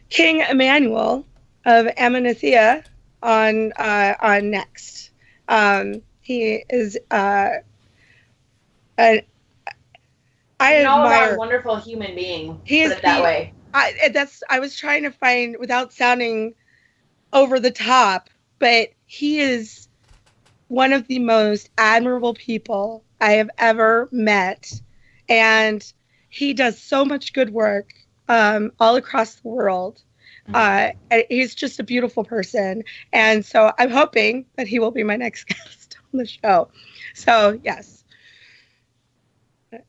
King Emmanuel of Amanithea on uh, on next. Um, he is uh, an I An admire. wonderful human being. He is that way. I that's I was trying to find without sounding over the top, but he is one of the most admirable people I have ever met, and he does so much good work um, all across the world. Uh, he's just a beautiful person, and so I'm hoping that he will be my next guest on the show. So yes,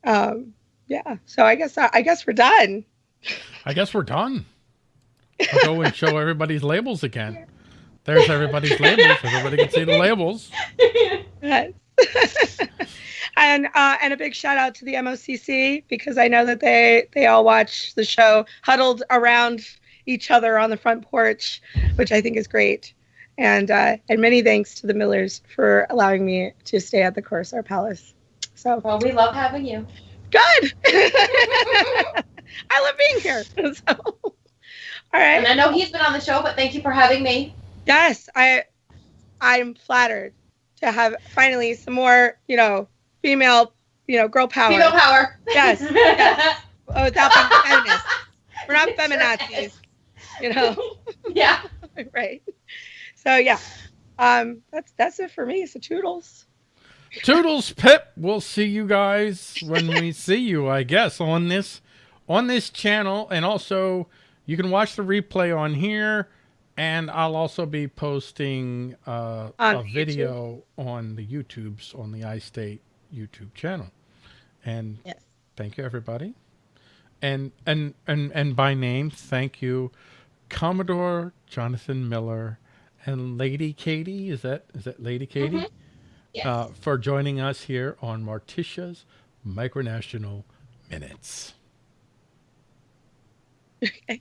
um, yeah. So I guess I guess we're done. I guess we're done. I'll go and show everybody's labels again. There's everybody's labels. Everybody can see the labels. Yes. and uh, and a big shout out to the MOCC because I know that they they all watch the show huddled around each other on the front porch, which I think is great. And uh, and many thanks to the Millers for allowing me to stay at the Corsair Palace. So Well, we love having you. good. I love being here. So, all right. And I know he's been on the show, but thank you for having me. Yes, I I'm flattered to have finally some more, you know, female, you know, girl power. Female power. Yes, yes. Oh, without being feminist. We're not It sure feminazis, you know. Yeah. right. So yeah. Um that's that's it for me. So toodles. Toodles Pip. We'll see you guys when we see you, I guess, on this on this channel. And also you can watch the replay on here. And I'll also be posting uh, On a YouTube. video on the YouTubes on the iState YouTube channel. And Yes. thank you everybody. And and and and by name, thank you, Commodore Jonathan Miller and Lady Katie. Is that is that Lady Katie? Yes. uh, for joining us here on Morticia's Micronational Minutes. Okay.